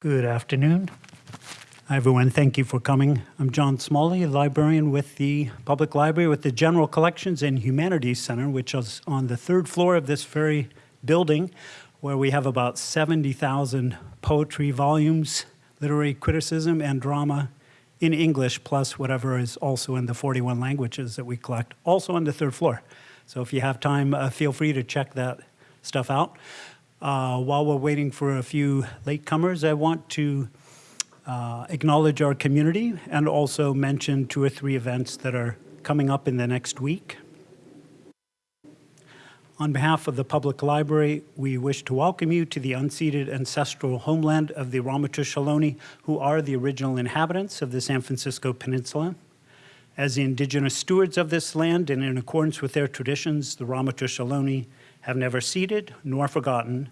Good afternoon. Hi, everyone. Thank you for coming. I'm John Smalley, librarian with the Public Library with the General Collections and Humanities Center, which is on the third floor of this very building, where we have about 70,000 poetry volumes, literary criticism, and drama in English, plus whatever is also in the 41 languages that we collect, also on the third floor. So if you have time, uh, feel free to check that stuff out. Uh, while we're waiting for a few latecomers, I want to uh, acknowledge our community and also mention two or three events that are coming up in the next week. On behalf of the Public Library, we wish to welcome you to the unceded ancestral homeland of the Ramaytush Ohlone, who are the original inhabitants of the San Francisco Peninsula. As the indigenous stewards of this land and in accordance with their traditions, the Ramaytush Ohlone have never ceded nor forgotten,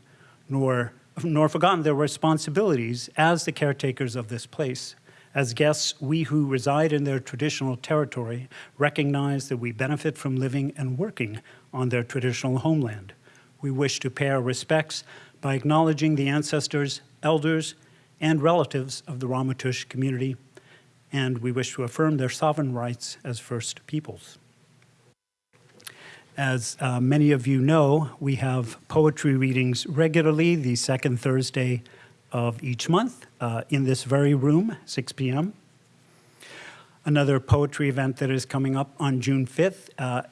nor, nor forgotten their responsibilities as the caretakers of this place. As guests, we who reside in their traditional territory recognize that we benefit from living and working on their traditional homeland. We wish to pay our respects by acknowledging the ancestors, elders, and relatives of the Ramaytush community, and we wish to affirm their sovereign rights as First Peoples. As uh, many of you know, we have poetry readings regularly the second Thursday of each month uh, in this very room, 6 p.m. Another poetry event that is coming up on June 5th, uh,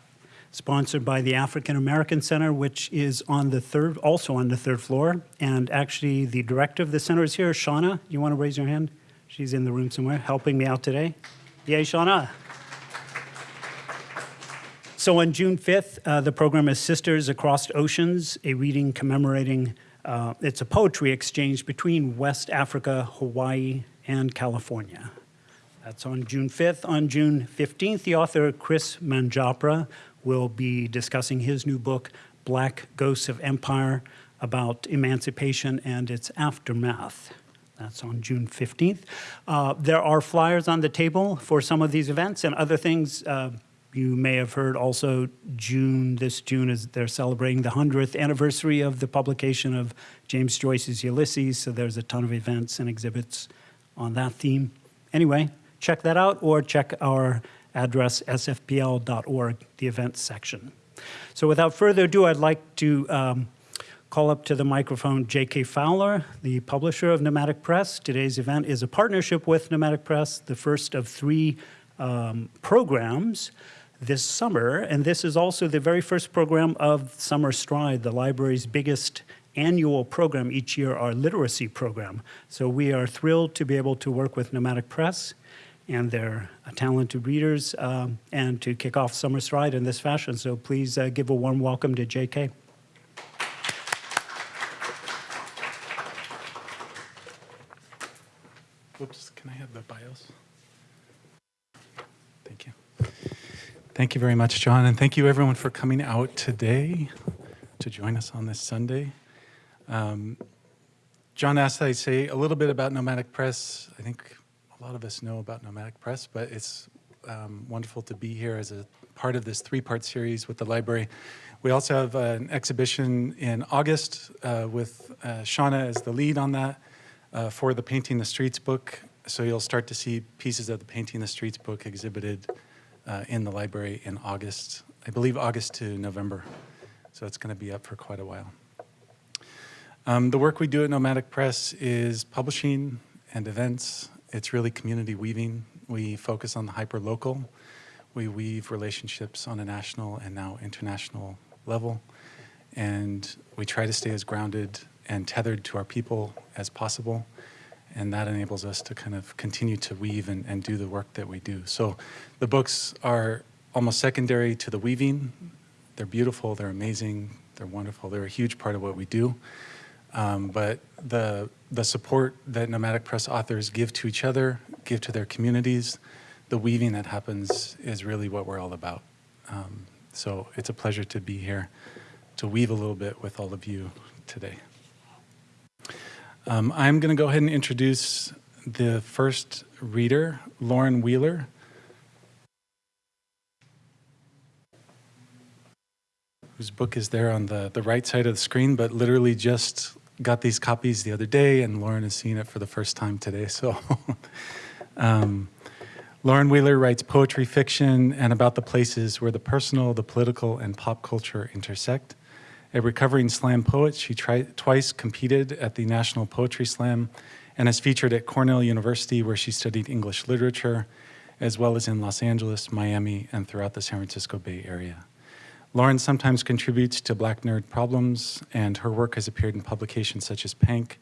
sponsored by the African American Center, which is on the third, also on the third floor. And actually, the director of the center is here, Shauna. You want to raise your hand? She's in the room somewhere, helping me out today. Yay, Shauna. So on June 5th, uh, the program is Sisters Across Oceans, a reading commemorating, uh, it's a poetry exchange between West Africa, Hawaii, and California. That's on June 5th. On June 15th, the author Kris Manjapra will be discussing his new book, Black Ghosts of Empire, about emancipation and its aftermath. That's on June 15th. Uh, there are flyers on the table for some of these events and other things. Uh, you may have heard also June, this June, is they're celebrating the 100th anniversary of the publication of James Joyce's Ulysses, so there's a ton of events and exhibits on that theme. Anyway, check that out or check our address sfpl.org, the events section. So without further ado, I'd like to um, call up to the microphone J.K. Fowler, the publisher of Nomadic Press. Today's event is a partnership with Nomadic Press, the first of three um, programs this summer, and this is also the very first program of Summer Stride, the library's biggest annual program each year, our literacy program. So we are thrilled to be able to work with Nomadic Press and their uh, talented readers um, and to kick off Summer Stride in this fashion. So please uh, give a warm welcome to JK. Oops, can I have the bios? Thank you. Thank you very much, John, and thank you everyone for coming out today to join us on this Sunday. Um, John asked that I say a little bit about Nomadic Press. I think a lot of us know about Nomadic Press, but it's um, wonderful to be here as a part of this three-part series with the library. We also have an exhibition in August uh, with uh, Shauna as the lead on that uh, for the Painting the Streets book. So you'll start to see pieces of the Painting the Streets book exhibited uh, in the library in August, I believe August to November. So it's going to be up for quite a while. Um, the work we do at Nomadic Press is publishing and events. It's really community weaving. We focus on the hyper-local. We weave relationships on a national and now international level. And we try to stay as grounded and tethered to our people as possible and that enables us to kind of continue to weave and, and do the work that we do. So the books are almost secondary to the weaving. They're beautiful, they're amazing, they're wonderful, they're a huge part of what we do. Um, but the, the support that Nomadic Press authors give to each other, give to their communities, the weaving that happens is really what we're all about. Um, so it's a pleasure to be here to weave a little bit with all of you today. Um, I'm going to go ahead and introduce the first reader, Lauren Wheeler. whose book is there on the, the right side of the screen, but literally just got these copies the other day, and Lauren is seeing it for the first time today. So, um, Lauren Wheeler writes poetry fiction and about the places where the personal, the political, and pop culture intersect. A recovering slam poet, she twice competed at the National Poetry Slam and is featured at Cornell University, where she studied English literature, as well as in Los Angeles, Miami, and throughout the San Francisco Bay Area. Lauren sometimes contributes to Black Nerd Problems, and her work has appeared in publications such as Pank,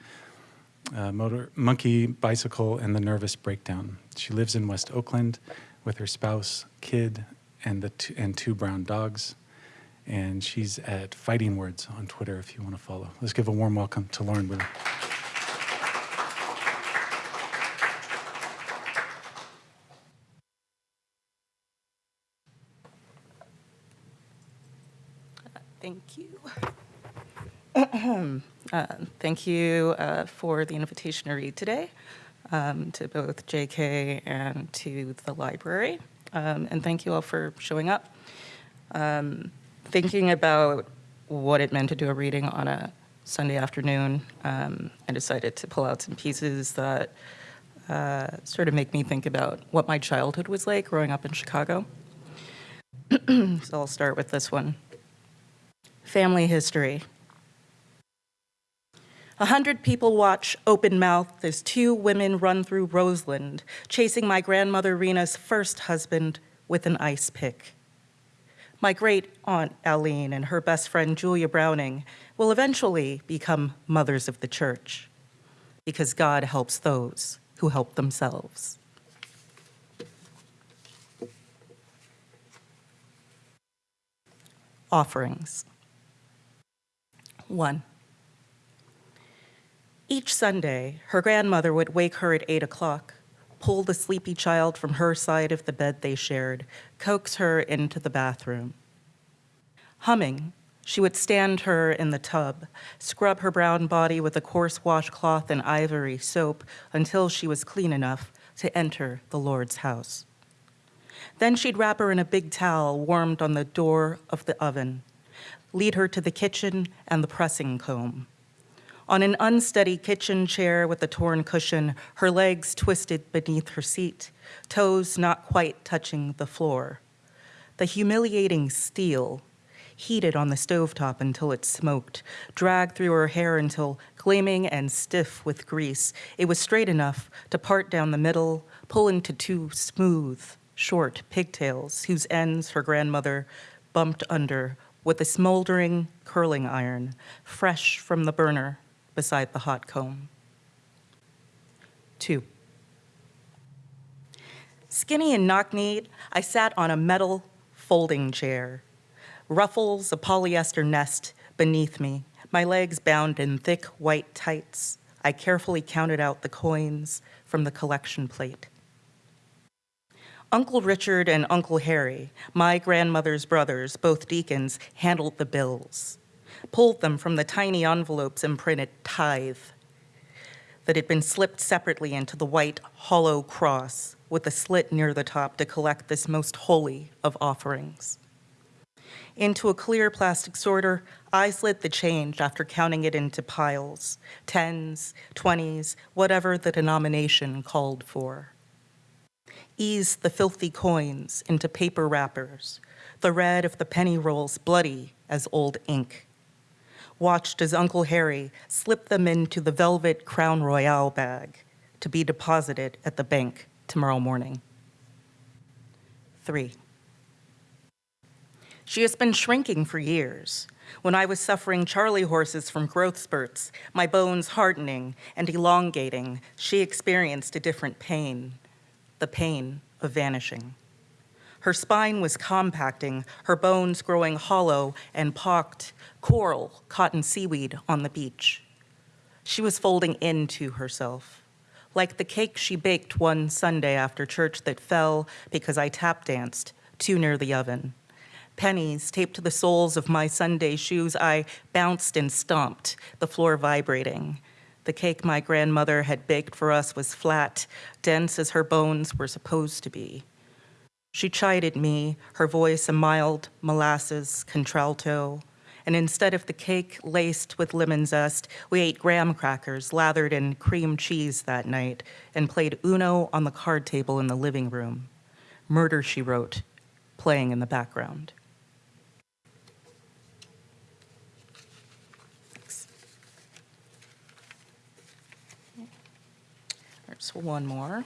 uh, Motor, Monkey Bicycle, and The Nervous Breakdown. She lives in West Oakland with her spouse, kid, and, the and two brown dogs. And she's at Fighting Words on Twitter if you want to follow. Let's give a warm welcome to Lauren Wheeler. Thank you. Uh, Thank you uh, for the invitation to read today, um, to both JK and to the library. Um, And thank you all for showing up. Um, Thinking about what it meant to do a reading on a Sunday afternoon, um, I decided to pull out some pieces that uh, sort of make me think about what my childhood was like growing up in Chicago. So I'll start with this one. Family history. A hundred people watch open mouthed as two women run through Roseland, chasing my grandmother Rena's first husband with an ice pick. My great aunt Aline and her best friend Julia Browning will eventually become mothers of the church because God helps those who help themselves. Offerings. One. Each Sunday, her grandmother would wake her at 8 o'clock, pull the sleepy child from her side of the bed they shared, coax her into the bathroom. Humming, she would stand her in the tub, scrub her brown body with a coarse washcloth and ivory soap until she was clean enough to enter the Lord's house. Then she'd wrap her in a big towel warmed on the door of the oven, lead her to the kitchen and the pressing comb. On an unsteady kitchen chair with a torn cushion, her legs twisted beneath her seat, toes not quite touching the floor. The humiliating steel heated on the stovetop until it smoked, dragged through her hair until, gleaming and stiff with grease, it was straight enough to part down the middle, pull into two smooth, short pigtails whose ends her grandmother bumped under with a smoldering curling iron, fresh from the burner beside the hot comb. Two. Skinny and knock-kneed, I sat on a metal folding chair, ruffles, a polyester nest beneath me, my legs bound in thick white tights. I carefully counted out the coins from the collection plate. Uncle Richard and Uncle Harry, my grandmother's brothers, both deacons, handled the bills, pulled them from the tiny envelopes and printed tithe that had been slipped separately into the white hollow cross with a slit near the top to collect this most holy of offerings. Into a clear plastic sorter, I slid the change after counting it into piles, tens, twenties, whatever the denomination called for eased the filthy coins into paper wrappers, the red of the penny rolls bloody as old ink. Watched as Uncle Harry slipped them into the velvet Crown Royal bag to be deposited at the bank tomorrow morning. Three. She has been shrinking for years. When I was suffering Charlie horses from growth spurts, my bones hardening and elongating, she experienced a different pain the pain of vanishing. Her spine was compacting, her bones growing hollow and pocked, coral caught in seaweed on the beach. She was folding into herself, like the cake she baked one Sunday after church that fell because I tap danced too near the oven. Pennies taped to the soles of my Sunday shoes, I bounced and stomped, the floor vibrating. The cake my grandmother had baked for us was flat, dense as her bones were supposed to be. She chided me, her voice a mild molasses contralto, and instead of the cake laced with lemon zest, we ate graham crackers lathered in cream cheese that night and played Uno on the card table in the living room. Murder, She Wrote, playing in the background. Thanks. There's one more.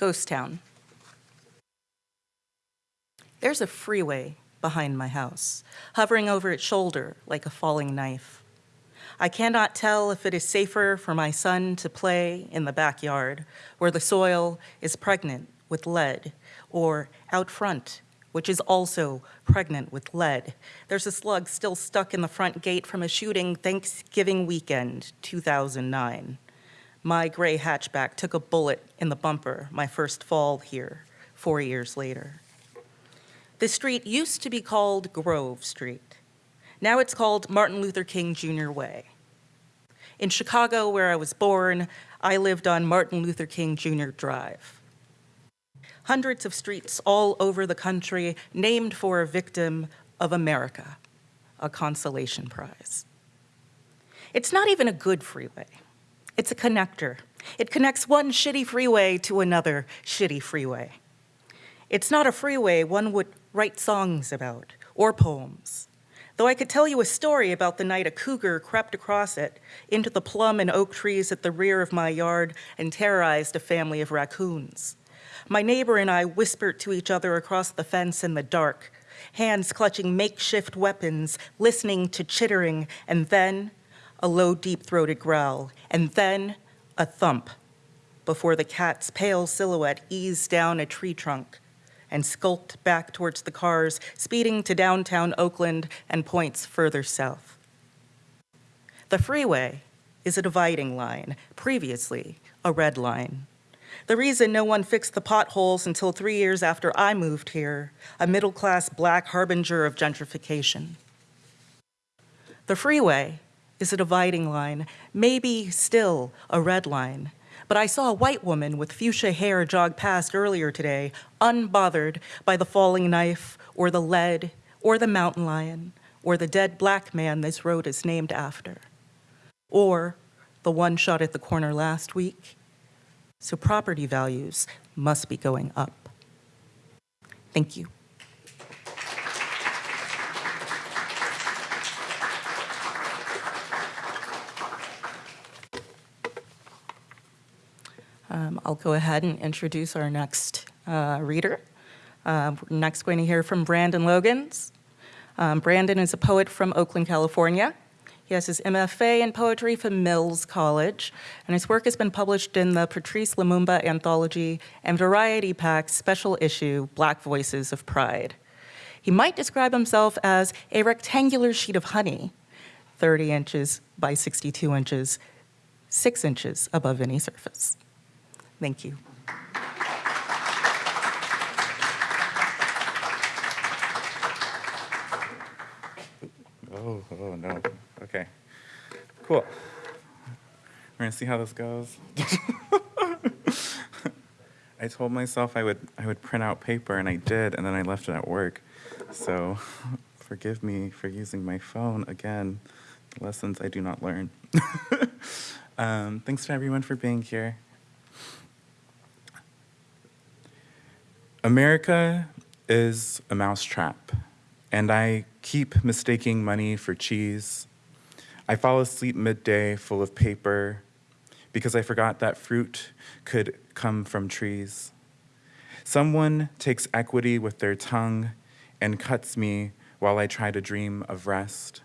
Ghost Town. There's a freeway behind my house, hovering over its shoulder like a falling knife. I cannot tell if it is safer for my son to play in the backyard, where the soil is pregnant with lead, or out front, which is also pregnant with lead. There's a slug still stuck in the front gate from a shooting Thanksgiving weekend, 2009. My gray hatchback took a bullet in the bumper my first fall here, four years later. The street used to be called Grove Street. Now it's called Martin Luther King Jr. Way. In Chicago, where I was born, I lived on Martin Luther King Jr. Drive. Hundreds of streets all over the country named for a victim of America, a consolation prize. It's not even a good freeway. It's a connector. It connects one shitty freeway to another shitty freeway. It's not a freeway one would write songs about or poems. Though I could tell you a story about the night a cougar crept across it into the plum and oak trees at the rear of my yard and terrorized a family of raccoons. My neighbor and I whispered to each other across the fence in the dark, hands clutching makeshift weapons, listening to chittering, and then a low, deep-throated growl, and then a thump before the cat's pale silhouette eased down a tree trunk and skulked back towards the cars, speeding to downtown Oakland and points further south. The freeway is a dividing line, previously a red line. The reason no one fixed the potholes until three years after I moved here, a middle-class black harbinger of gentrification. The freeway is a dividing line, maybe still a red line, but I saw a white woman with fuchsia hair jog past earlier today, unbothered by the falling knife or the lead or the mountain lion or the dead black man this road is named after, or the one shot at the corner last week. So property values must be going up. Thank you. Um, I'll go ahead and introduce our next uh, reader. Uh, we're next going to hear from Brandon Logans. Um, Brandon is a poet from Oakland, California. He has his MFA in poetry from Mills College, and his work has been published in the Patrice Lumumba Anthology and Variety Pack's special issue, Black Voices of Pride. He might describe himself as a rectangular sheet of honey, 30 inches by 62 inches, six inches above any surface. Thank you. Oh, oh no. Okay. Cool. We're gonna see how this goes. I told myself I would I would print out paper and I did and then I left it at work. So forgive me for using my phone again. Lessons I do not learn. um, thanks to everyone for being here. America is a mousetrap, and I keep mistaking money for cheese. I fall asleep midday full of paper because I forgot that fruit could come from trees. Someone takes equity with their tongue and cuts me while I try to dream of rest.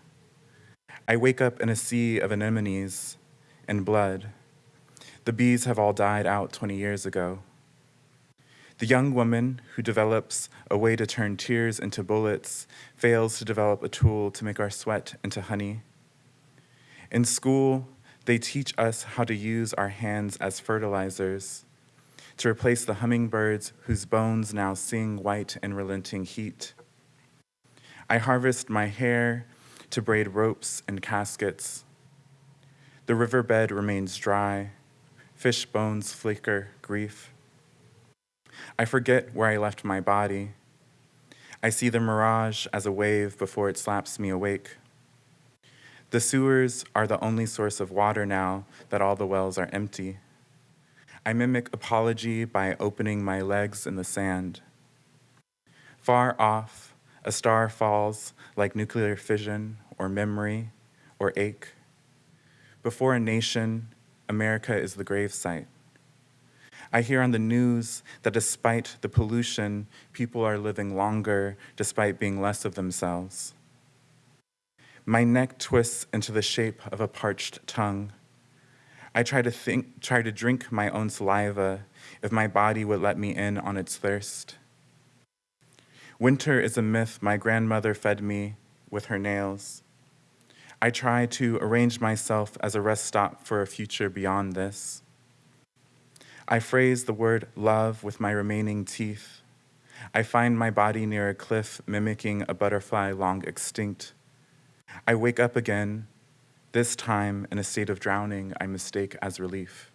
I wake up in a sea of anemones and blood. The bees have all died out 20 years ago. The young woman who develops a way to turn tears into bullets fails to develop a tool to make our sweat into honey. In school, they teach us how to use our hands as fertilizers, to replace the hummingbirds whose bones now sing white and relenting heat. I harvest my hair to braid ropes and caskets. The riverbed remains dry, fish bones flicker grief. I forget where I left my body. I see the mirage as a wave before it slaps me awake. The sewers are the only source of water now that all the wells are empty. I mimic apology by opening my legs in the sand. Far off, a star falls like nuclear fission or memory or ache. Before a nation, America is the gravesite. I hear on the news that despite the pollution, people are living longer despite being less of themselves. My neck twists into the shape of a parched tongue. I try to think, try to drink my own saliva if my body would let me in on its thirst. Winter is a myth my grandmother fed me with her nails. I try to arrange myself as a rest stop for a future beyond this. I phrase the word love with my remaining teeth. I find my body near a cliff mimicking a butterfly long extinct. I wake up again, this time in a state of drowning I mistake as relief.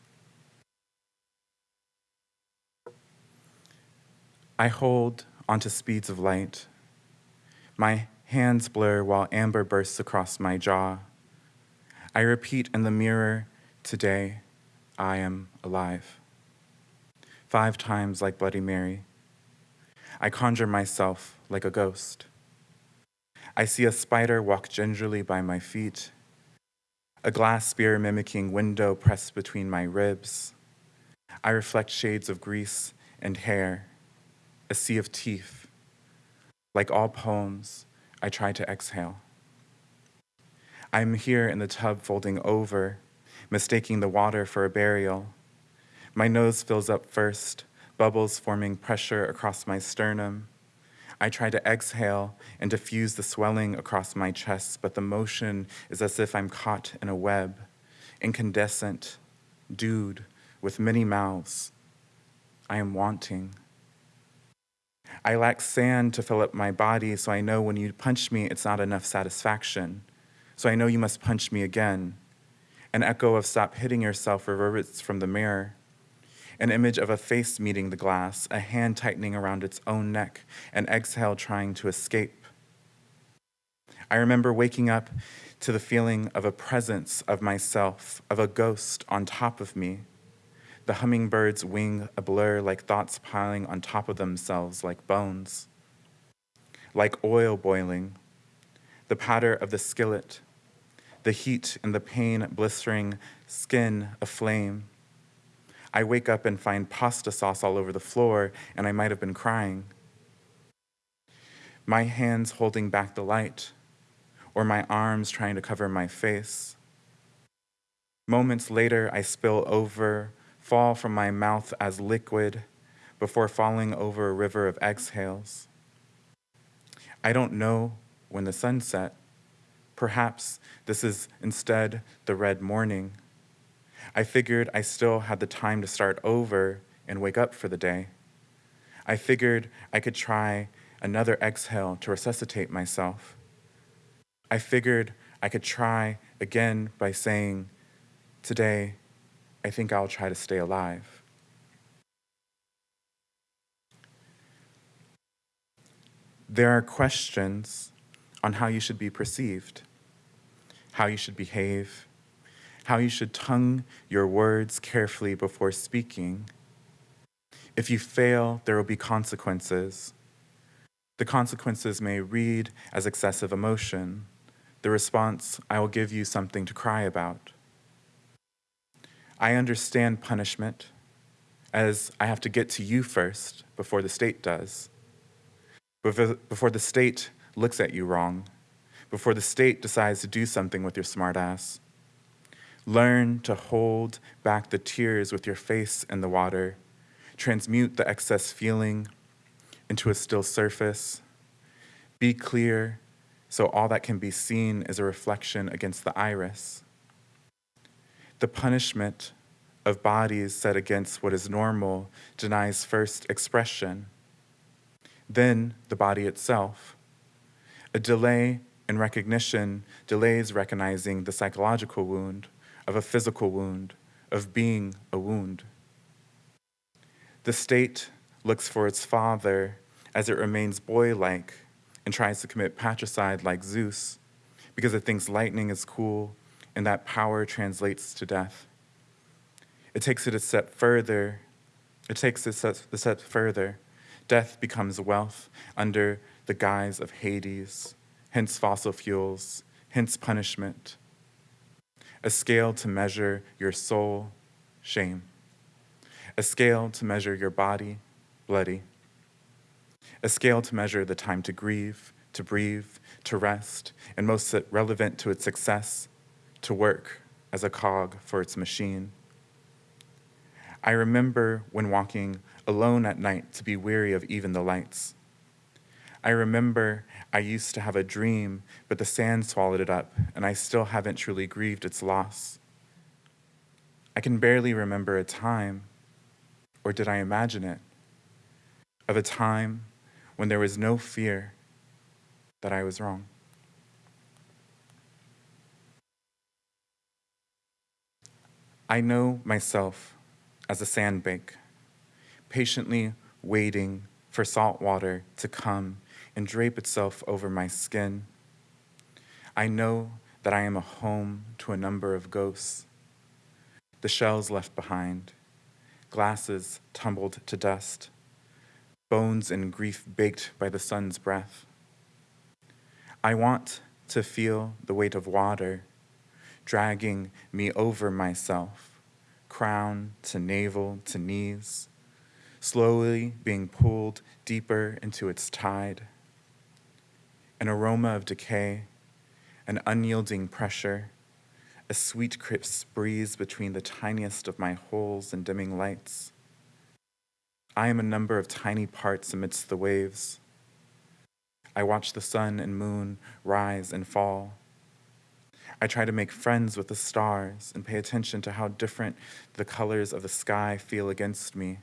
I hold onto speeds of light. My hands blur while amber bursts across my jaw. I repeat in the mirror, today I am alive. Five times like Bloody Mary. I conjure myself like a ghost. I see a spider walk gingerly by my feet, a glass spear mimicking window pressed between my ribs. I reflect shades of grease and hair, a sea of teeth. Like all poems, I try to exhale. I am here in the tub folding over, mistaking the water for a burial. My nose fills up first, bubbles forming pressure across my sternum. I try to exhale and diffuse the swelling across my chest, but the motion is as if I'm caught in a web, incandescent, dude, with many mouths. I am wanting. I lack sand to fill up my body, so I know when you punch me, it's not enough satisfaction. So I know you must punch me again. An echo of stop hitting yourself reverberates from the mirror. An image of a face meeting the glass, a hand tightening around its own neck, an exhale trying to escape. I remember waking up to the feeling of a presence of myself, of a ghost on top of me, the hummingbird's wing a blur like thoughts piling on top of themselves like bones. Like oil boiling, the patter of the skillet, the heat and the pain blistering skin aflame. I wake up and find pasta sauce all over the floor, and I might have been crying. My hands holding back the light, or my arms trying to cover my face. Moments later, I spill over fall from my mouth as liquid before falling over a river of exhales. I don't know when the sun set. Perhaps this is instead the red morning. I figured I still had the time to start over and wake up for the day. I figured I could try another exhale to resuscitate myself. I figured I could try again by saying, Today, I think I'll try to stay alive. There are questions on how you should be perceived, how you should behave, how you should tongue your words carefully before speaking. If you fail, there will be consequences. The consequences may read as excessive emotion. The response, I will give you something to cry about. I understand punishment as I have to get to you first before the state does. Before the state looks at you wrong, before the state decides to do something with your smartass. Learn to hold back the tears with your face in the water, transmute the excess feeling into a still surface. Be clear so all that can be seen is a reflection against the iris the punishment of bodies set against what is normal denies first expression, then the body itself. A delay in recognition delays recognizing the psychological wound of a physical wound, of being a wound. The state looks for its father as it remains boy like and tries to commit patricide like Zeus because it thinks lightning is cool and that power translates to death. It takes it a step further. It takes it a step- further. Death becomes wealth under the guise of Hades, hence fossil fuels, hence punishment. A scale to measure your soul, shame. A scale to measure your body, bloody. A scale to measure the time to grieve, to breathe, to rest, and most relevant to its success, to work as a cog for its machine. I remember when walking alone at night to be weary of even the lights. I remember I used to have a dream, but the sand swallowed it up, and I still haven't truly grieved its loss. I can barely remember a time, or did I imagine it, of a time when there was no fear that I was wrong. I know myself as a sandbank, patiently waiting for salt water to come and drape itself over my skin. I know that I am a home to a number of ghosts. The shells left behind, glasses tumbled to dust, bones and grief baked by the sun's breath. I want to feel the weight of water dragging me over myself, crown to navel to knees, slowly being pulled deeper into its tide. An aroma of decay, an unyielding pressure, a sweet crisp breeze between the tiniest of my holes and dimming lights. I am a number of tiny parts amidst the waves. I watch the sun and moon rise and fall. I try to make friends with the stars and pay attention to how different the colors of the sky feel against me.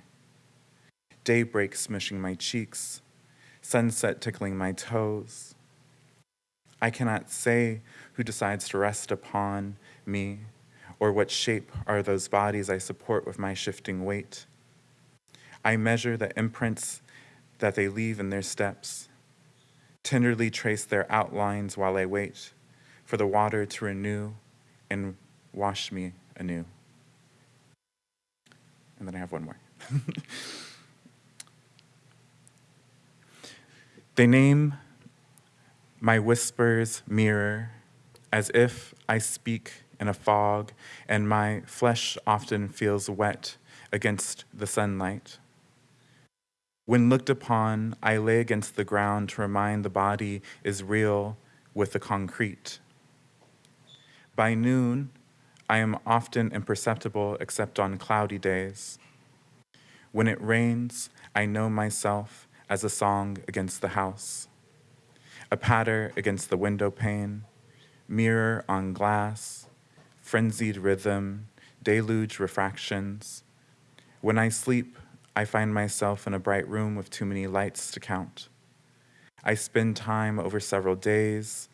Daybreak smishing my cheeks, sunset tickling my toes. I cannot say who decides to rest upon me or what shape are those bodies I support with my shifting weight. I measure the imprints that they leave in their steps, tenderly trace their outlines while I wait for the water to renew and wash me anew. And then I have one more. they name my whispers mirror as if I speak in a fog and my flesh often feels wet against the sunlight. When looked upon, I lay against the ground to remind the body is real with the concrete. By noon, I am often imperceptible except on cloudy days. When it rains, I know myself as a song against the house a patter against the window pane, mirror on glass, frenzied rhythm, deluge refractions. When I sleep, I find myself in a bright room with too many lights to count. I spend time over several days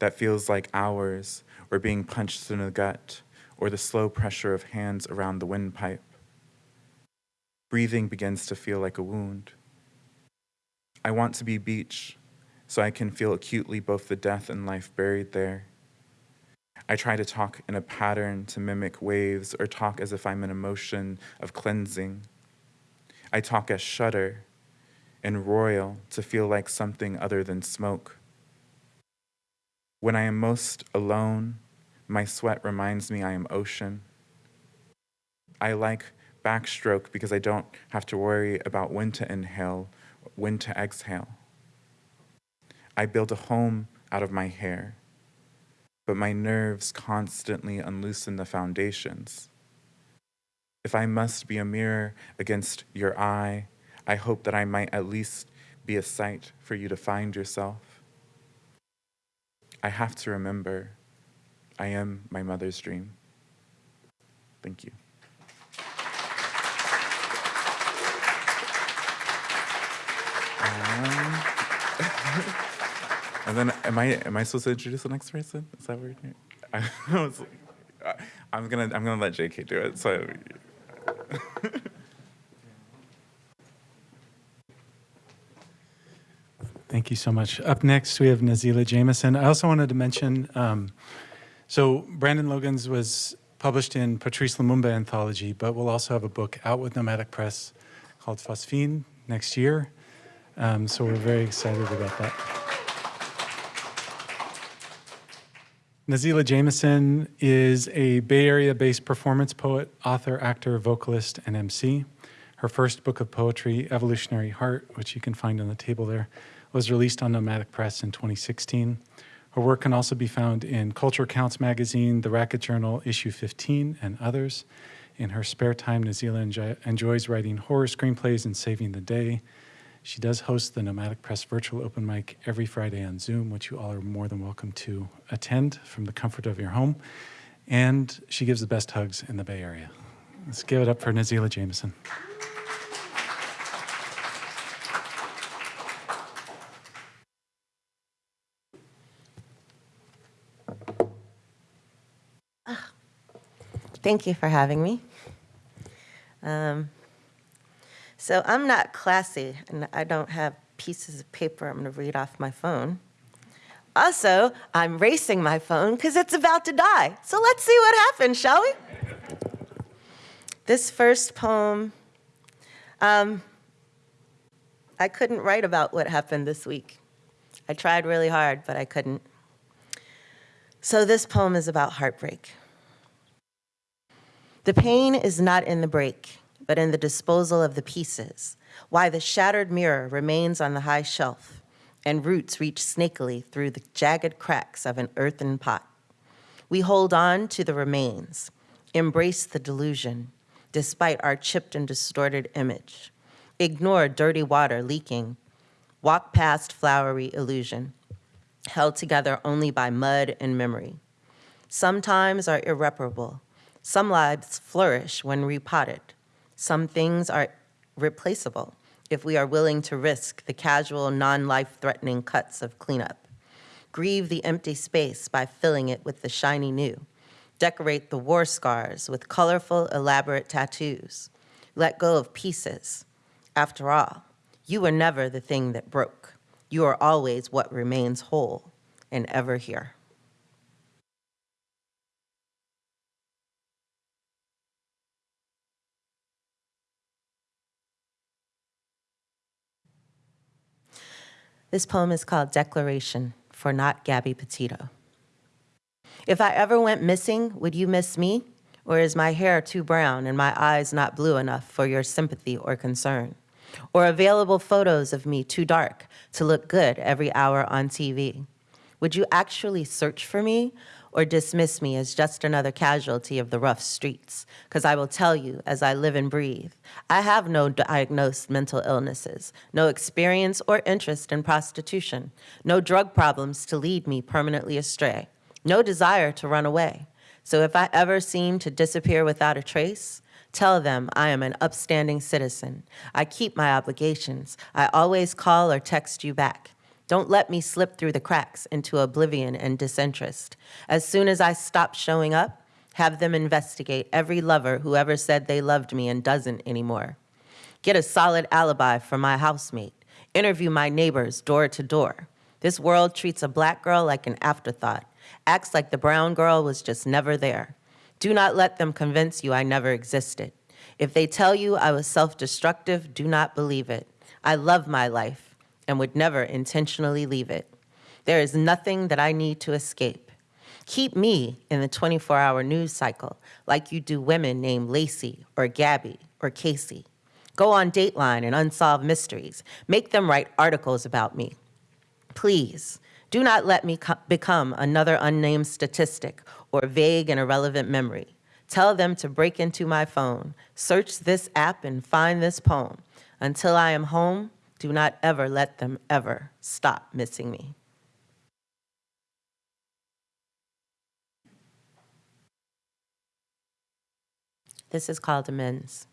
that feels like hours or being punched in the gut or the slow pressure of hands around the windpipe. Breathing begins to feel like a wound. I want to be beach, so I can feel acutely both the death and life buried there. I try to talk in a pattern to mimic waves or talk as if I'm in a motion of cleansing. I talk as shudder and royal to feel like something other than smoke. When I am most alone, my sweat reminds me I am ocean. I like backstroke because I don't have to worry about when to inhale, when to exhale. I build a home out of my hair, but my nerves constantly unloosen the foundations. If I must be a mirror against your eye, I hope that I might at least be a sight for you to find yourself. I have to remember I am my mother's dream. Thank you. Um, and then, am I am I supposed to introduce the next person? Is that doing? I was, I'm gonna I'm gonna let JK do it. So. Thank you so much. Up next, we have Nazelah Jamison. I also wanted to mention, um, so Brandon Logan's was published in Patrice Lumumba anthology, but we'll also have a book out with Nomadic Press called Phosphine next year. Um, so we're very excited about that. Nazelah Jamison is a Bay Area based performance poet, author, actor, vocalist, and MC. Her first book of poetry, Evolutionary Heart, which you can find on the table there, was released on Nomadic Press in 2016. Her work can also be found in Culture Counts magazine, The Racket Journal, issue 15, and others. In her spare time, Nazelah enjoys writing horror screenplays and saving the day. She does host the Nomadic Press virtual open mic every Friday on Zoom, which you all are more than welcome to attend from the comfort of your home. And she gives the best hugs in the Bay Area. Let's give it up for Nazelah Jamison. Thank you for having me. Um, so I'm not classy, and I don't have pieces of paper I'm going to read off my phone. Also, I'm racing my phone because it's about to die. So let's see what happens, shall we? This first poem, um, I couldn't write about what happened this week. I tried really hard, but I couldn't. So this poem is about heartbreak. The pain is not in the break, but in the disposal of the pieces, why the shattered mirror remains on the high shelf, and roots reach snakily through the jagged cracks of an earthen pot. We hold on to the remains, embrace the delusion, despite our chipped and distorted image. Ignore dirty water leaking, walk past flowery illusion, held together only by mud and memory. Sometimes are irreparable, some lives flourish when repotted. Some things are replaceable if we are willing to risk the casual, non-life threatening cuts of cleanup. Grieve the empty space by filling it with the shiny new. Decorate the war scars with colorful, elaborate tattoos. Let go of pieces. After all, you were never the thing that broke. You are always what remains whole and ever here. This poem is called Declaration for Not Gabby Petito. If I ever went missing, would you miss me? Or is my hair too brown and my eyes not blue enough for your sympathy or concern? Or available photos of me too dark to look good every hour on TV? Would you actually search for me or dismiss me as just another casualty of the rough streets. Because I will tell you, as I live and breathe, I have no diagnosed mental illnesses, no experience or interest in prostitution, no drug problems to lead me permanently astray, no desire to run away. So if I ever seem to disappear without a trace, Tell them I am an upstanding citizen. I keep my obligations. I always call or text you back. Don't let me slip through the cracks into oblivion and disinterest. As soon as I stop showing up, have them investigate every lover who ever said they loved me and doesn't anymore. Get a solid alibi for my housemate. Interview my neighbors door to door. This world treats a black girl like an afterthought, acts like the brown girl was just never there. Do not let them convince you I never existed. If they tell you I was self-destructive, do not believe it. I love my life and would never intentionally leave it. There is nothing that I need to escape. Keep me in the 24 hour news cycle like you do women named Lacey or Gabby or Casey. Go on Dateline and Unsolved Mysteries. Make them write articles about me. Please, do not let me become another unnamed statistic or vague and irrelevant memory. Tell them to break into my phone, search this app and find this poem. Until I am home, do not ever let them ever stop missing me. This is called amends.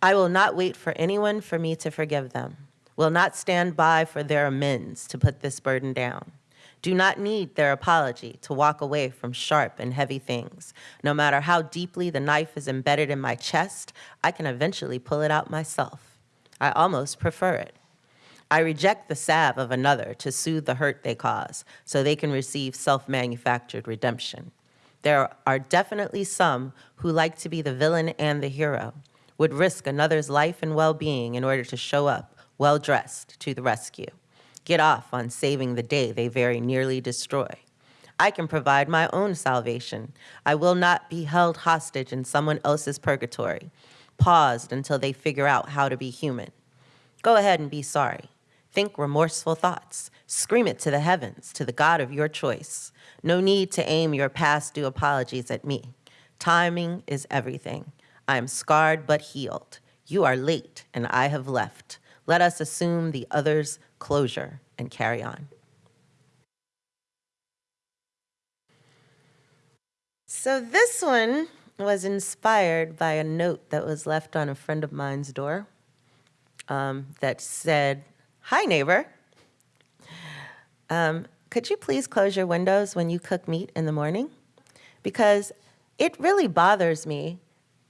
I will not wait for anyone for me to forgive them, will not stand by for their amends to put this burden down. Do not need their apology to walk away from sharp and heavy things. No matter how deeply the knife is embedded in my chest, I can eventually pull it out myself. I almost prefer it. I reject the salve of another to soothe the hurt they cause so they can receive self manufactured redemption. There are definitely some who like to be the villain and the hero, would risk another's life and well being in order to show up well dressed to the rescue, get off on saving the day they very nearly destroy. I can provide my own salvation. I will not be held hostage in someone else's purgatory, paused until they figure out how to be human. Go ahead and be sorry. Think remorseful thoughts. Scream it to the heavens, to the God of your choice. No need to aim your past due apologies at me. Timing is everything. I am scarred but healed. You are late and I have left. Let us assume the other's closure and carry on. So this one was inspired by a note that was left on a friend of mine's door um, that said, Hi, neighbor. Um, could you please close your windows when you cook meat in the morning? Because it really bothers me.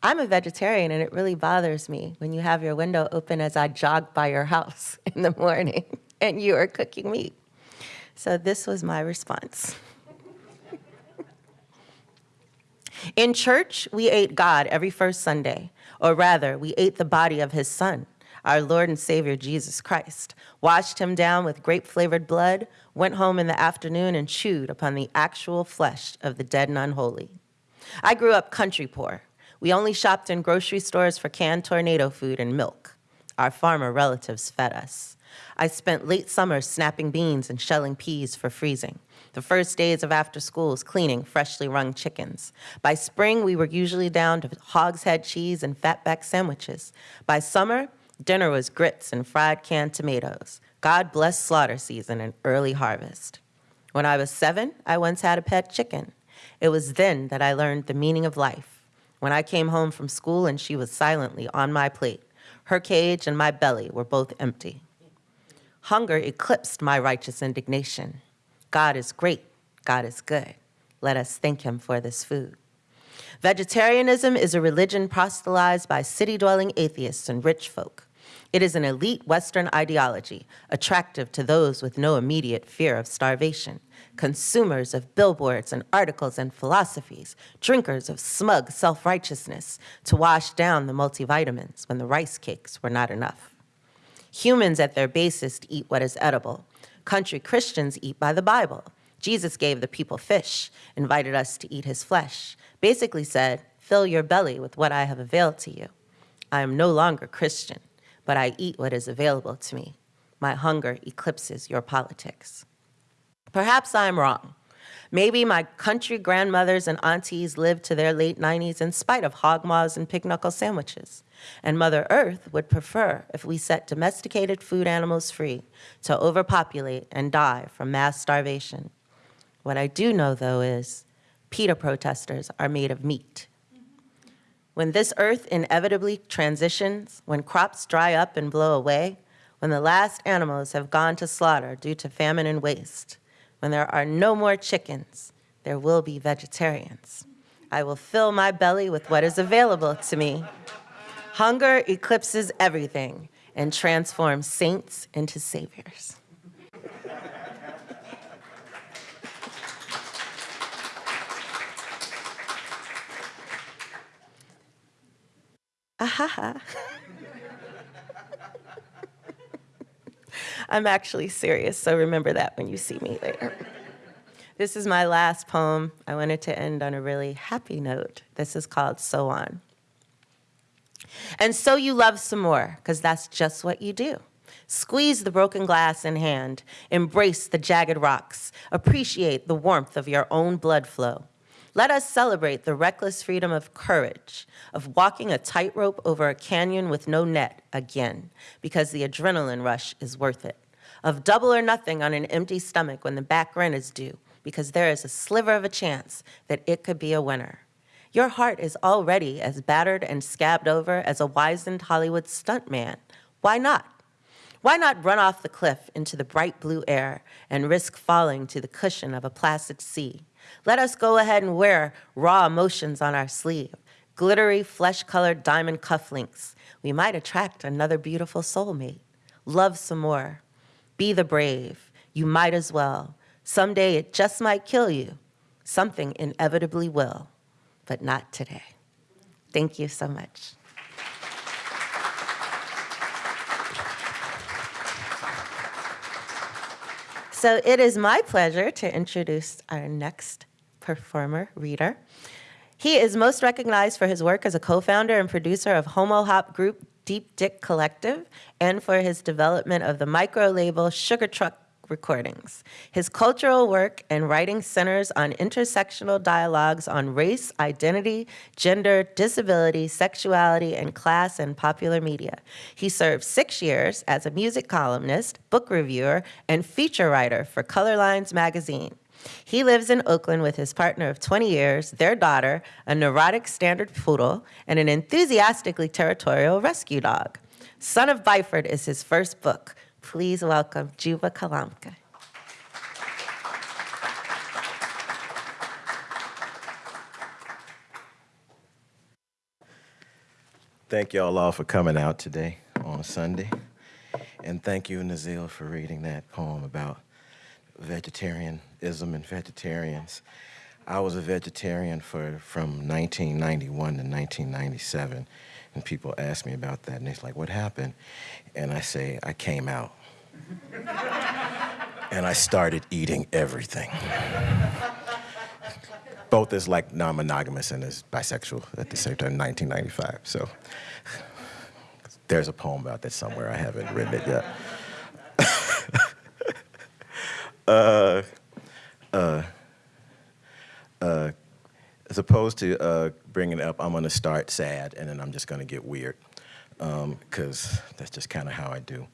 I'm a vegetarian, and it really bothers me when you have your window open as I jog by your house in the morning and you are cooking meat. So this was my response. In church, we ate God every first Sunday, or rather, we ate the body of his son, our Lord and Savior Jesus Christ, washed him down with grape flavored blood, went home in the afternoon, and chewed upon the actual flesh of the dead and unholy. I grew up country poor. We only shopped in grocery stores for canned tornado food and milk. Our farmer relatives fed us. I spent late summers snapping beans and shelling peas for freezing. The first days of after schools cleaning freshly wrung chickens. By spring, we were usually down to hogshead cheese and fatback sandwiches. By summer, dinner was grits and fried canned tomatoes. God bless slaughter season and early harvest. When I was seven, I once had a pet chicken. It was then that I learned the meaning of life. When I came home from school and she was silently on my plate, her cage and my belly were both empty. Hunger eclipsed my righteous indignation. God is great. God is good. Let us thank him for this food. Vegetarianism is a religion proselytized by city dwelling atheists and rich folk. It is an elite Western ideology, attractive to those with no immediate fear of starvation, consumers of billboards and articles and philosophies, drinkers of smug self righteousness to wash down the multivitamins when the rice cakes were not enough. Humans at their basest eat what is edible, Country Christians eat by the Bible. Jesus gave the people fish, invited us to eat his flesh, basically said, Fill your belly with what I have availed to you. I am no longer Christian, but I eat what is available to me. My hunger eclipses your politics. Perhaps I'm wrong. Maybe my country grandmothers and aunties lived to their late 90s in spite of hog maws and pig knuckle sandwiches. And Mother Earth would prefer if we set domesticated food animals free to overpopulate and die from mass starvation. What I do know, though, is PETA protesters are made of meat. When this earth inevitably transitions, when crops dry up and blow away, when the last animals have gone to slaughter due to famine and waste, when there are no more chickens, there will be vegetarians. I will fill my belly with what is available to me. Hunger eclipses everything and transforms saints into saviors. Ahaha. I'm actually serious, so remember that when you see me later. This is my last poem. I wanted to end on a really happy note. This is called So On. And so you love some more, because that's just what you do. Squeeze the broken glass in hand, embrace the jagged rocks, appreciate the warmth of your own blood flow. Let us celebrate the reckless freedom of courage, of walking a tightrope over a canyon with no net again, because the adrenaline rush is worth it. Of double or nothing on an empty stomach when the back rent is due, because there is a sliver of a chance that it could be a winner. Your heart is already as battered and scabbed over as a wizened Hollywood stuntman. Why not? Why not run off the cliff into the bright blue air and risk falling to the cushion of a placid sea? Let us go ahead and wear raw emotions on our sleeve, glittery, flesh colored diamond cufflinks. We might attract another beautiful soulmate. Love some more. Be the brave. You might as well. Someday it just might kill you. Something inevitably will, but not today. Thank you so much. So it is my pleasure to introduce our next performer, reader. He is most recognized for his work as a co-founder and producer of Homo Hop group Deep Dick Collective and for his development of the micro label Sugar Truck recordings. His cultural work and writing centers on intersectional dialogues on race, identity, gender, disability, sexuality, and class in popular media. He served six years as a music columnist, book reviewer, and feature writer for Colorlines magazine. He lives in Oakland with his partner of 20 years, their daughter, a neurotic standard poodle, and an enthusiastically territorial rescue dog. Son of Byford is his first book. Please welcome Juba Kalamka. Thank y'all all for coming out today on Sunday. And thank you, Nazelah, for reading that poem about vegetarianism and vegetarians. I was a vegetarian for from 1991 to 1997, and people ask me about that, and it's like, what happened? And I say, I came out. and I started eating everything. Both as like non-monogamous and as bisexual at the same time, 1995. So there's a poem about that somewhere. I haven't written it yet. Uh, uh, uh, as opposed to uh, bringing it up, I'm going to start sad, and then I'm just going to get weird, because um, that's just kind of how I do.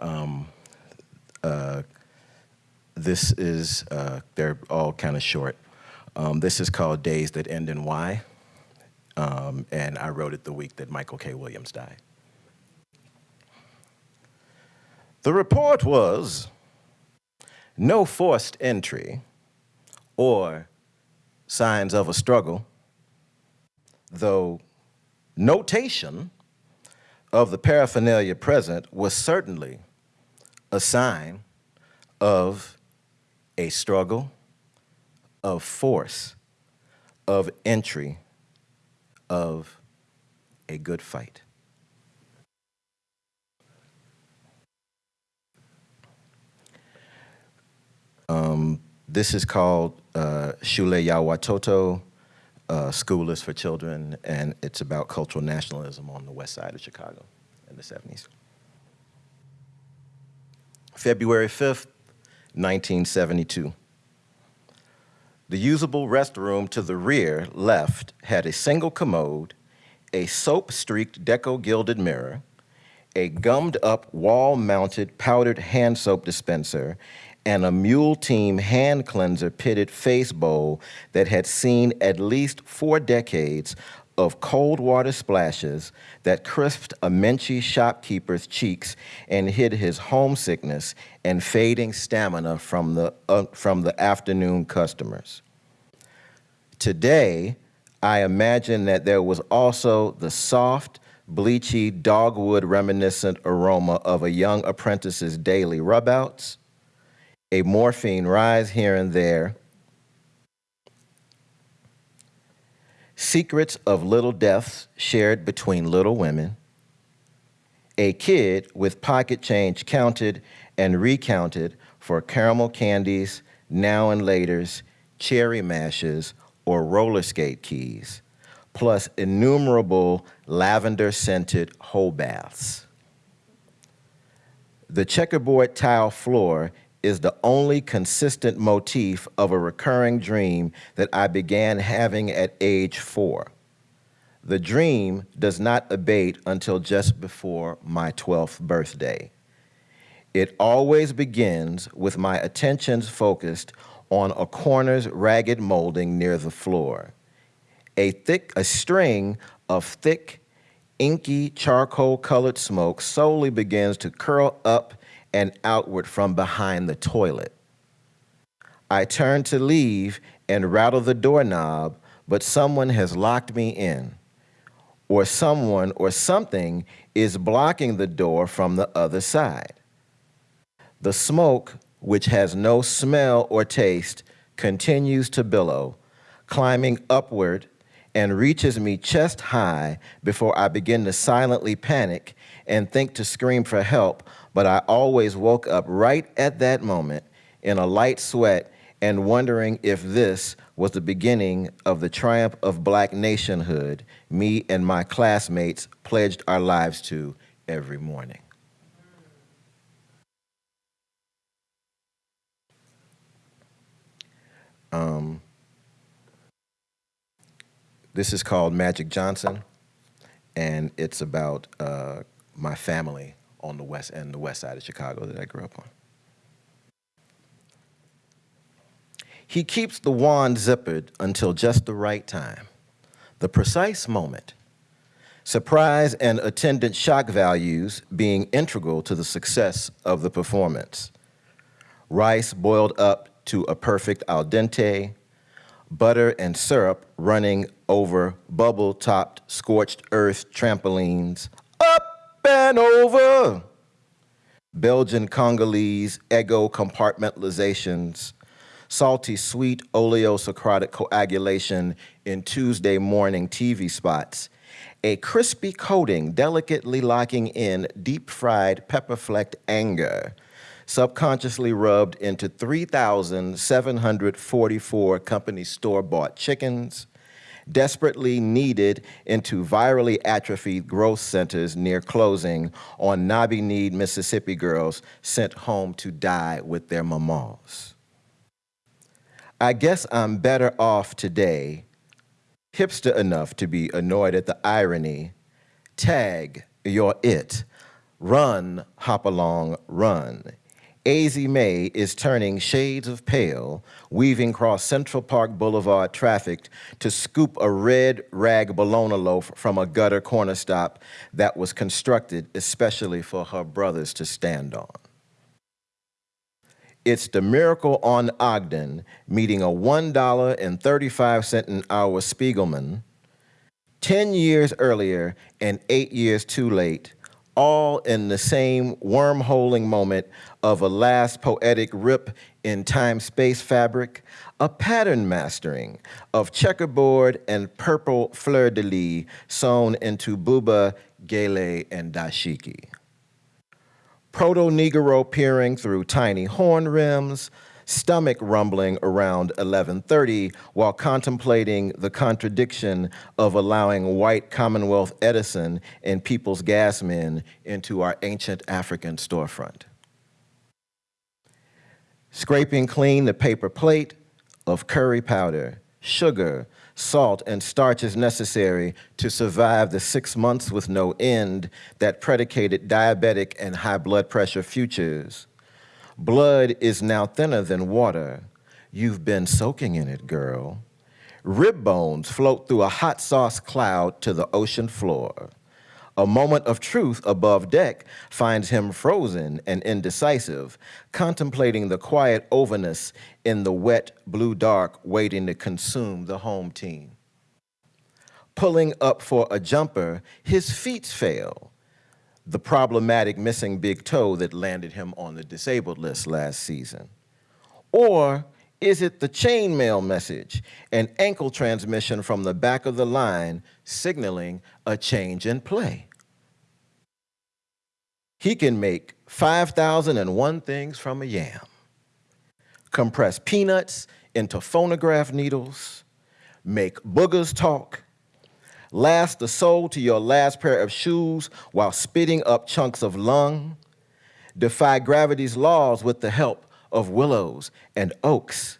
Um, uh, this is, they're all kind of short. Um, this is called Days That End in Y, um, and I wrote it the week that Michael K. Williams died. The report was no forced entry or signs of a struggle, though notation of the paraphernalia present was certainly a sign of a struggle, of force, of entry, of a good fight. Um, this is called uh, Shule Ya Watoto, uh, School is for Children, and it's about cultural nationalism on the west side of Chicago in the 70s. February 5th, 1972. The usable restroom to the rear left had a single commode, a soap-streaked deco-gilded mirror, a gummed-up wall-mounted powdered hand soap dispenser, and a Mule Team hand cleanser pitted face bowl that had seen at least four decades of cold water splashes that crisped a Menchie shopkeeper's cheeks and hid his homesickness and fading stamina from the, uh, from the afternoon customers. Today, I imagine that there was also the soft, bleachy, dogwood reminiscent aroma of a young apprentice's daily rubouts, a morphine rise here and there, secrets of little deaths shared between little women, a kid with pocket change counted and recounted for caramel candies, now and laters, cherry mashes, or roller skate keys, plus innumerable lavender-scented whole baths. The checkerboard tile floor is the only consistent motif of a recurring dream that I began having at age four. The dream does not abate until just before my 12th birthday. It always begins with my attentions focused on a corner's ragged molding near the floor. A thick, a string of thick, inky charcoal colored smoke slowly begins to curl up and outward from behind the toilet. I turn to leave and rattle the doorknob, but someone has locked me in, or someone or something is blocking the door from the other side. The smoke, which has no smell or taste, continues to billow, climbing upward and reaches me chest high before I begin to silently panic and think to scream for help, but I always woke up right at that moment in a light sweat and wondering if this was the beginning of the triumph of black nationhood me and my classmates pledged our lives to every morning. Um, this is called Magic Johnson, and it's about uh, my family on the west end, the west side of Chicago that I grew up on. He keeps the wand zippered until just the right time, the precise moment. Surprise and attendant shock values being integral to the success of the performance. Rice boiled up to a perfect al dente, butter and syrup running over bubble-topped scorched earth trampolines, up over. Belgian Congolese ego compartmentalizations, salty sweet oleosocratic coagulation in Tuesday morning TV spots, a crispy coating delicately locking in deep fried pepper flecked anger, subconsciously rubbed into 3,744 company store bought chickens, desperately needed into virally atrophied growth centers near closing on knobby kneed Mississippi girls sent home to die with their mamas. I guess I'm better off today, hipster enough to be annoyed at the irony. Tag, you're it. Run, hop along, run. AZ May is turning shades of pale, weaving across Central Park Boulevard traffic to scoop a red rag bologna loaf from a gutter corner stop that was constructed especially for her brothers to stand on. It's the miracle on Ogden meeting a $1.35 an hour Spiegelman 10 years earlier and eight years too late, all in the same wormholing moment of a last poetic rip in time-space fabric, a pattern mastering of checkerboard and purple fleur-de-lis sewn into buba, gele, and dashiki. Proto-Negro peering through tiny horn rims, stomach rumbling around 1130 while contemplating the contradiction of allowing white Commonwealth Edison and People's Gas men into our ancient African storefront. Scraping clean the paper plate of curry powder, sugar, salt, and starch starches necessary to survive the six months with no end that predicated diabetic and high blood pressure futures. Blood is now thinner than water. You've been soaking in it, girl. Rib bones float through a hot sauce cloud to the ocean floor. A moment of truth above deck finds him frozen and indecisive, contemplating the quiet overness in the wet blue dark waiting to consume the home team. Pulling up for a jumper, his feet fail. The problematic missing big toe that landed him on the disabled list last season. Or is it the chainmail message, an ankle transmission from the back of the line signaling a change in play? He can make 5,001 things from a yam, compress peanuts into phonograph needles, make boogers talk, last the soul to your last pair of shoes while spitting up chunks of lung, defy gravity's laws with the help of willows and oaks,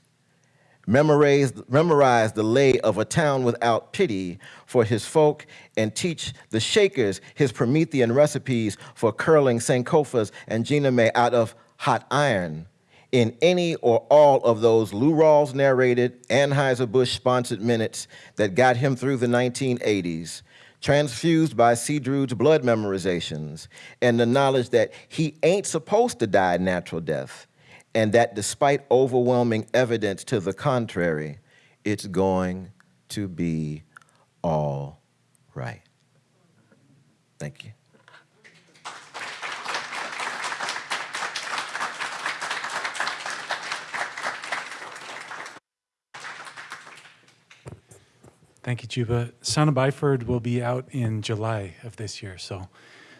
memorize, memorize the lay of a town without pity for his folk, and teach the Shakers his Promethean recipes for curling Sankofas and Gina May out of hot iron. In any or all of those Lou Rawls narrated Anheuser-Busch sponsored minutes that got him through the 1980s, transfused by Seadrood's blood memorizations and the knowledge that he ain't supposed to die natural death, and that despite overwhelming evidence to the contrary, it's going to be all right. Thank you. Thank you, Juba. Son of Byford will be out in July of this year, so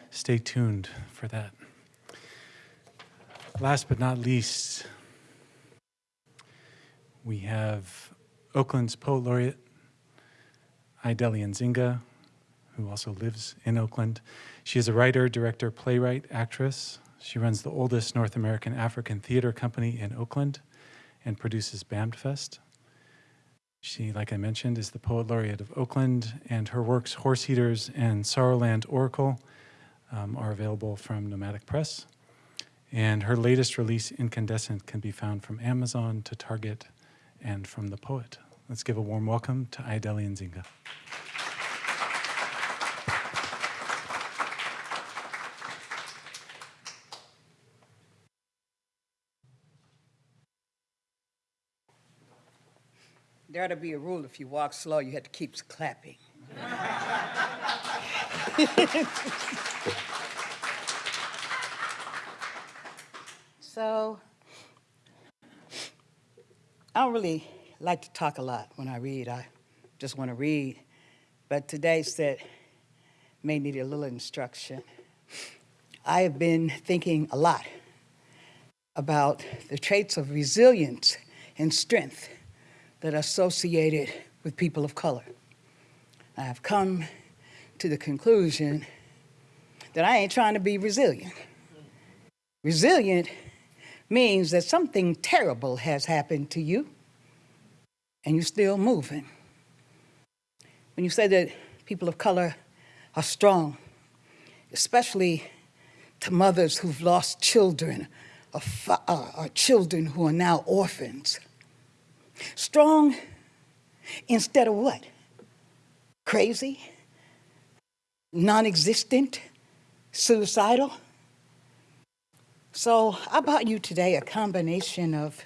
stay tuned for that. Last but not least, we have Oakland's poet laureate, Ayodele Nzinga, who also lives in Oakland. She is a writer, director, playwright, actress. She runs the oldest North American African theater company in Oakland and produces BAMFest. She, like I mentioned, is the poet laureate of Oakland, and her works, Horse Eaters and Sorrowland Oracle, um, are available from Nomadic Press. And her latest release, Incandescent, can be found from Amazon to Target and from The Poet. Let's give a warm welcome to Ayodele Nzinga. There ought to be a rule if you walk slow, you have to keep clapping. so, I don't really like to talk a lot when I read. I just want to read. But today said may need a little instruction. I have been thinking a lot about the traits of resilience and strength that are associated with people of color. I have come to the conclusion that I ain't trying to be resilient. Resilient means that something terrible has happened to you and you're still moving. When you say that people of color are strong, especially to mothers who've lost children or, uh, or children who are now orphans, Strong instead of what? Crazy? Non existent? Suicidal? So I brought you today a combination of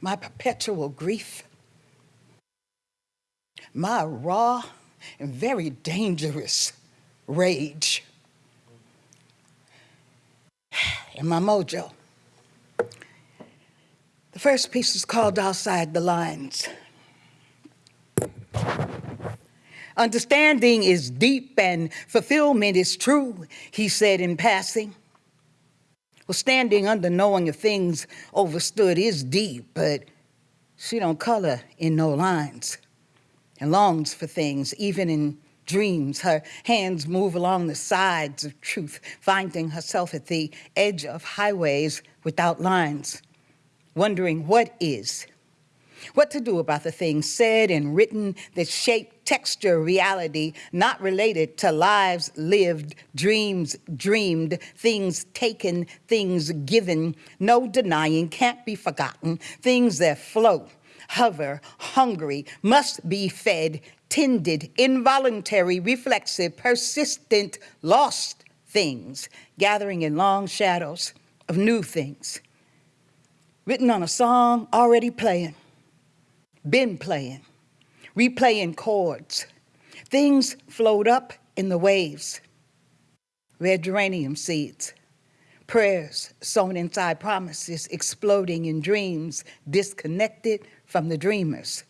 my perpetual grief, my raw and very dangerous rage, and my mojo. The first piece is called Outside the Lines. Understanding is deep and fulfillment is true, he said in passing. Well, standing under knowing of things overstood is deep, but she don't color in no lines and longs for things, even in dreams. Her hands move along the sides of truth, finding herself at the edge of highways without lines wondering what is, what to do about the things said and written that shape texture reality not related to lives lived, dreams dreamed, things taken, things given, no denying, can't be forgotten, things that flow, hover, hungry, must be fed, tended, involuntary, reflexive, persistent, lost things, gathering in long shadows of new things written on a song already playing, been playing, replaying chords. Things float up in the waves. Red geranium seeds, prayers sown inside promises, exploding in dreams, disconnected from the dreamers.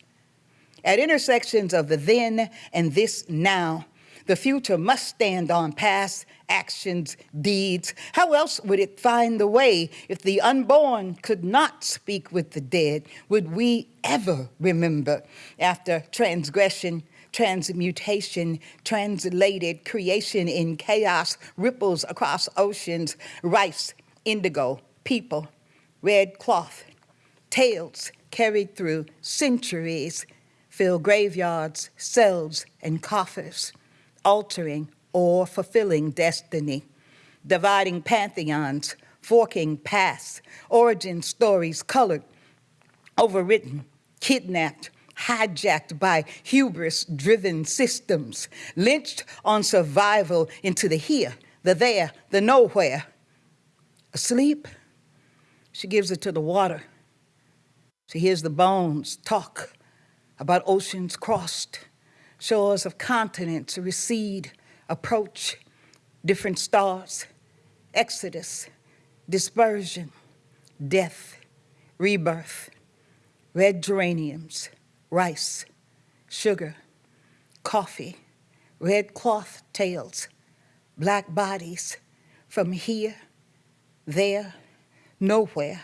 At intersections of the then and this now, the future must stand on past actions, deeds. How else would it find the way if the unborn could not speak with the dead? Would we ever remember after transgression, transmutation, translated creation in chaos, ripples across oceans, rice, indigo, people, red cloth, tales carried through centuries, fill graveyards, cells, and coffers altering or fulfilling destiny, dividing pantheons, forking paths, origin stories colored, overwritten, kidnapped, hijacked by hubris-driven systems, lynched on survival into the here, the there, the nowhere. Asleep, she gives it to the water. She hears the bones talk about oceans crossed, shores of continents recede, approach, different stars, exodus, dispersion, death, rebirth, red geraniums, rice, sugar, coffee, red cloth tails, black bodies, from here, there, nowhere,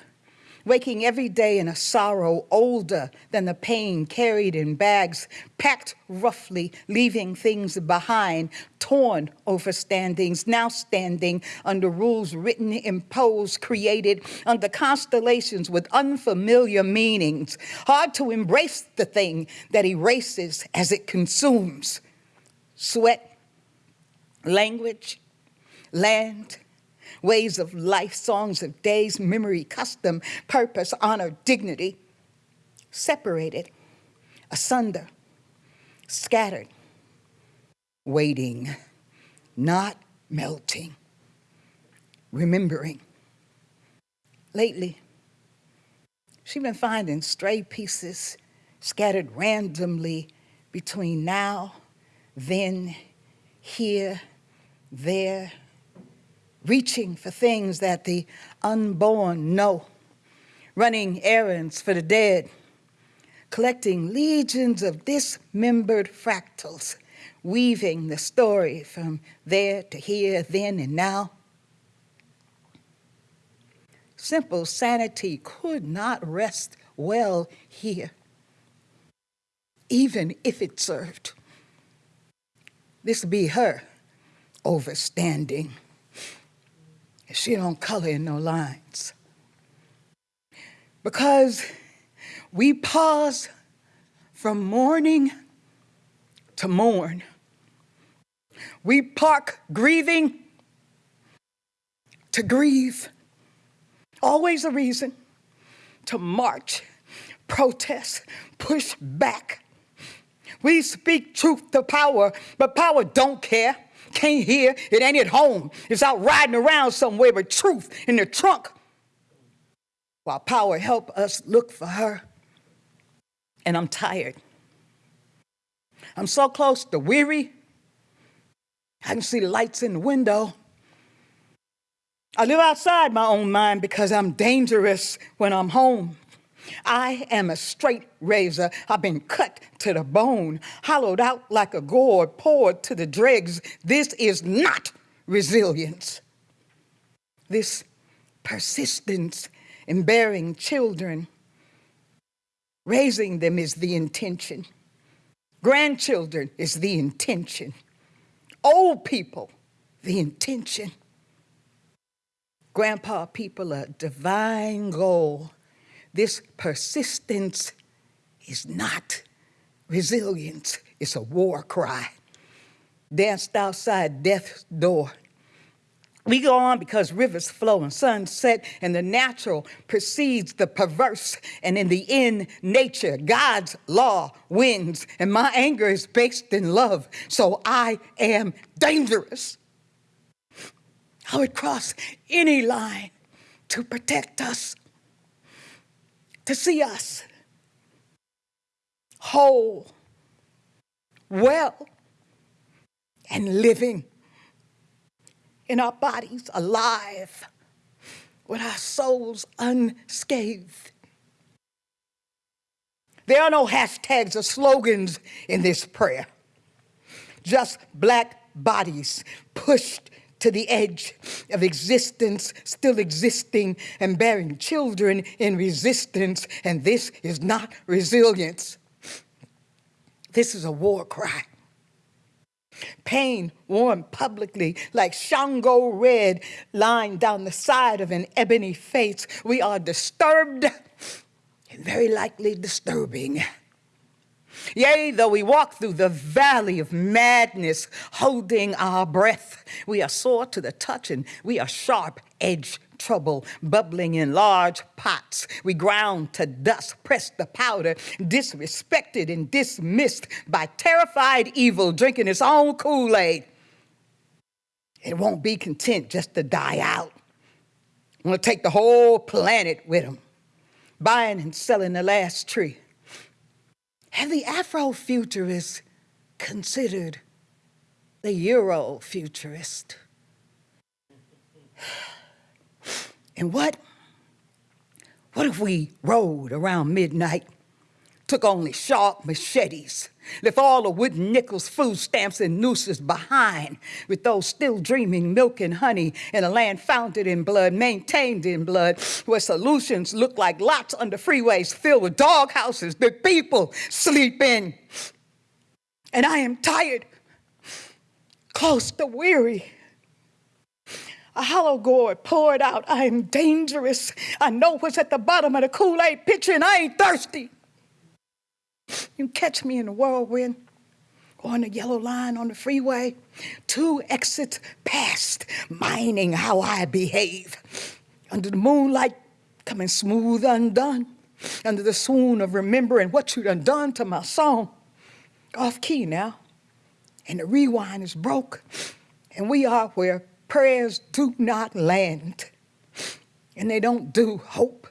waking every day in a sorrow older than the pain carried in bags, packed roughly, leaving things behind, torn over standings, now standing under rules written, imposed, created under constellations with unfamiliar meanings, hard to embrace the thing that erases as it consumes. Sweat, language, land, ways of life, songs of days, memory, custom, purpose, honor, dignity, separated, asunder, scattered, waiting, not melting, remembering. Lately, she's been finding stray pieces scattered randomly between now, then, here, there, reaching for things that the unborn know, running errands for the dead, collecting legions of dismembered fractals, weaving the story from there to here, then and now. Simple sanity could not rest well here, even if it served. This be her overstanding. She don't color in no lines. Because we pause from mourning to mourn. We park grieving to grieve. Always a reason to march, protest, push back. We speak truth to power, but power don't care. Can't hear, it ain't at home. It's out riding around somewhere with truth in the trunk. While power help us look for her. And I'm tired. I'm so close to weary. I can see lights in the window. I live outside my own mind because I'm dangerous when I'm home. I am a straight razor. I've been cut to the bone, hollowed out like a gourd, poured to the dregs. This is not resilience. This persistence in bearing children, raising them is the intention. Grandchildren is the intention. Old people, the intention. Grandpa people, a divine goal this persistence is not resilience, it's a war cry. Danced outside death's door. We go on because rivers flow and suns set, and the natural precedes the perverse. And in the end, nature, God's law wins. And my anger is based in love, so I am dangerous. I would cross any line to protect us to see us whole, well, and living in our bodies alive with our souls unscathed. There are no hashtags or slogans in this prayer, just black bodies pushed to the edge of existence, still existing and bearing children in resistance. And this is not resilience. This is a war cry. Pain worn publicly like Shango red lying down the side of an ebony face. We are disturbed and very likely disturbing. Yea, though we walk through the valley of madness, holding our breath, we are sore to the touch and we are sharp edged trouble bubbling in large pots. We ground to dust, press the powder, disrespected and dismissed by terrified evil drinking its own Kool Aid. It won't be content just to die out. Want to take the whole planet with them, buying and selling the last tree. Have the Afrofuturist considered the Eurofuturist? And what, what if we rode around midnight took only sharp machetes, left all the wooden nickels, food stamps, and nooses behind, with those still dreaming milk and honey in a land founded in blood, maintained in blood, where solutions look like lots under freeways filled with dog houses that people sleep in. And I am tired, close to weary. A hollow gourd poured out. I am dangerous. I know what's at the bottom of the Kool Aid pitcher, and I ain't thirsty. You catch me in a whirlwind, on the yellow line on the freeway, two exits past, mining how I behave. Under the moonlight, coming smooth undone, under the swoon of remembering what you done done to my song. Off key now, and the rewind is broke, and we are where prayers do not land, and they don't do hope.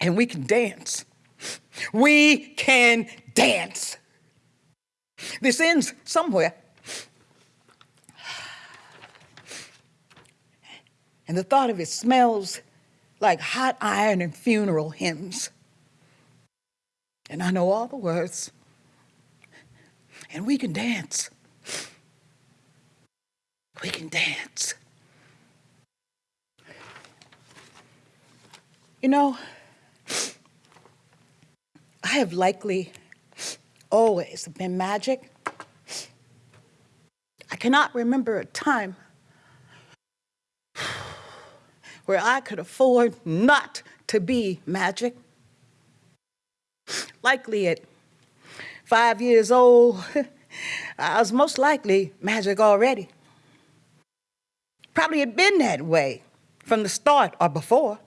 And we can dance. We can dance. This ends somewhere. And the thought of it smells like hot iron and funeral hymns. And I know all the words. And we can dance. We can dance. You know, I have likely always been magic. I cannot remember a time where I could afford not to be magic. Likely at five years old, I was most likely magic already. Probably had been that way from the start or before.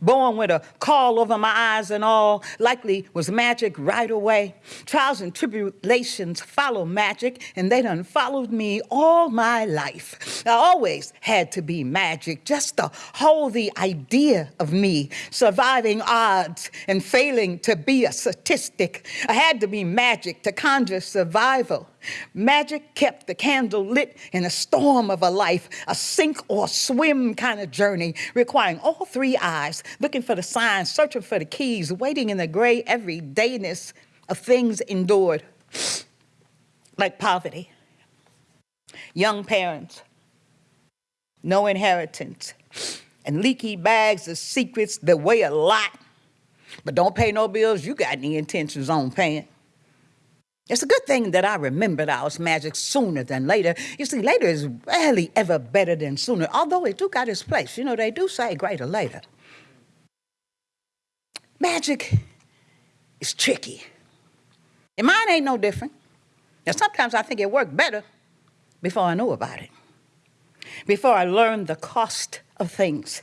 Born with a caul over my eyes and all, likely was magic right away. Trials and tribulations follow magic, and they done followed me all my life. I always had to be magic, just to hold the idea of me, surviving odds and failing to be a statistic. I had to be magic to conjure survival. Magic kept the candle lit in a storm of a life, a sink or swim kind of journey, requiring all three eyes, looking for the signs, searching for the keys, waiting in the gray everydayness of things endured, like poverty, young parents, no inheritance, and leaky bags of secrets that weigh a lot, but don't pay no bills you got any intentions on paying. It's a good thing that I remembered I was magic sooner than later. You see, later is rarely ever better than sooner, although it do got its place. You know, they do say greater later. Magic is tricky. And mine ain't no different. Now, sometimes I think it worked better before I knew about it, before I learned the cost of things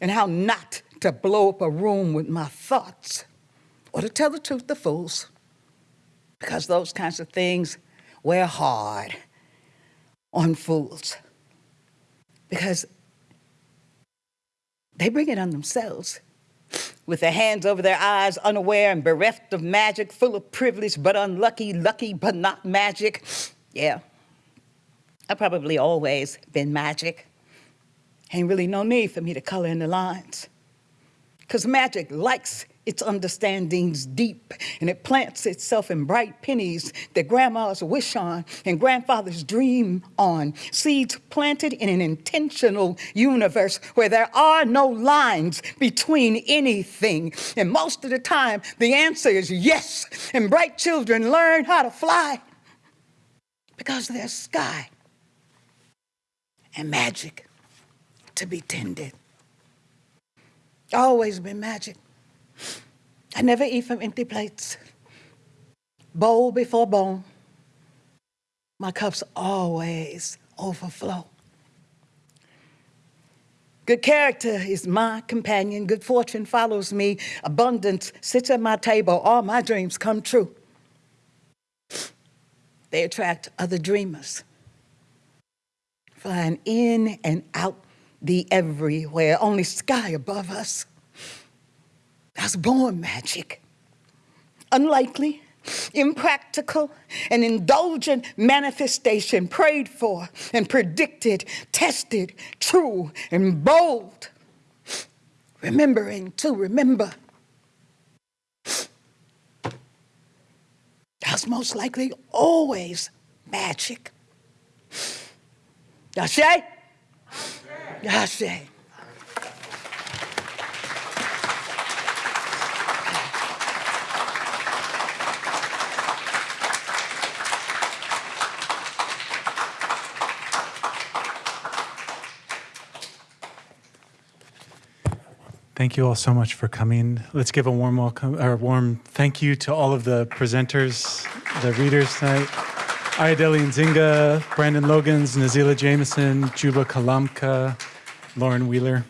and how not to blow up a room with my thoughts, or to tell the truth, to fools because those kinds of things wear hard on fools because they bring it on themselves with their hands over their eyes, unaware and bereft of magic, full of privilege, but unlucky, lucky, but not magic. Yeah, I've probably always been magic. Ain't really no need for me to color in the lines. Because magic likes its understandings deep, and it plants itself in bright pennies that grandmas wish on and grandfathers dream on. Seeds planted in an intentional universe where there are no lines between anything. And most of the time, the answer is yes. And bright children learn how to fly because there's sky and magic to be tended. Always been magic. I never eat from empty plates. Bowl before bone. My cups always overflow. Good character is my companion. Good fortune follows me. Abundance sits at my table. All my dreams come true. They attract other dreamers, flying in and out the everywhere, only sky above us. I was born magic. Unlikely, impractical, an indulgent manifestation prayed for and predicted, tested, true and bold. Remembering to remember. was most likely always magic. Ashe? Ashe. Thank you all so much for coming. Let's give a warm welcome or warm thank you to all of the presenters, the readers tonight. Ayodele Nzinga, Brandon Logans, Nazelah Jamison, Juba Kalamka, Lauren Wheeler.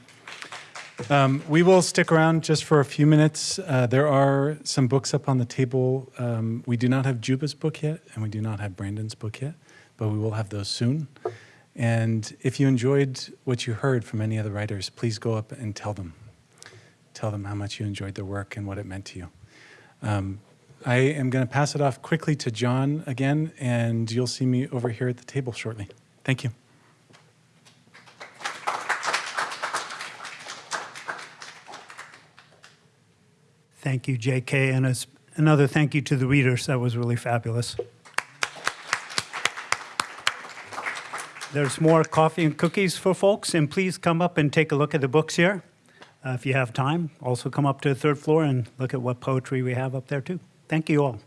Um, we will stick around just for a few minutes. Uh, there are some books up on the table. Um, we do not have Juba's book yet, and we do not have Brandon's book yet, but we will have those soon. And if you enjoyed what you heard from any of the writers, please go up and tell them. Tell them how much you enjoyed their work and what it meant to you. Um, I am going to pass it off quickly to John again, and you'll see me over here at the table shortly. Thank you. Thank you, JK, and as- another thank you to the readers. That was really fabulous. There's more coffee and cookies for folks, and please come up and take a look at the books here uh, if you have time. Also, come up to the third floor and look at what poetry we have up there, too. Thank you all.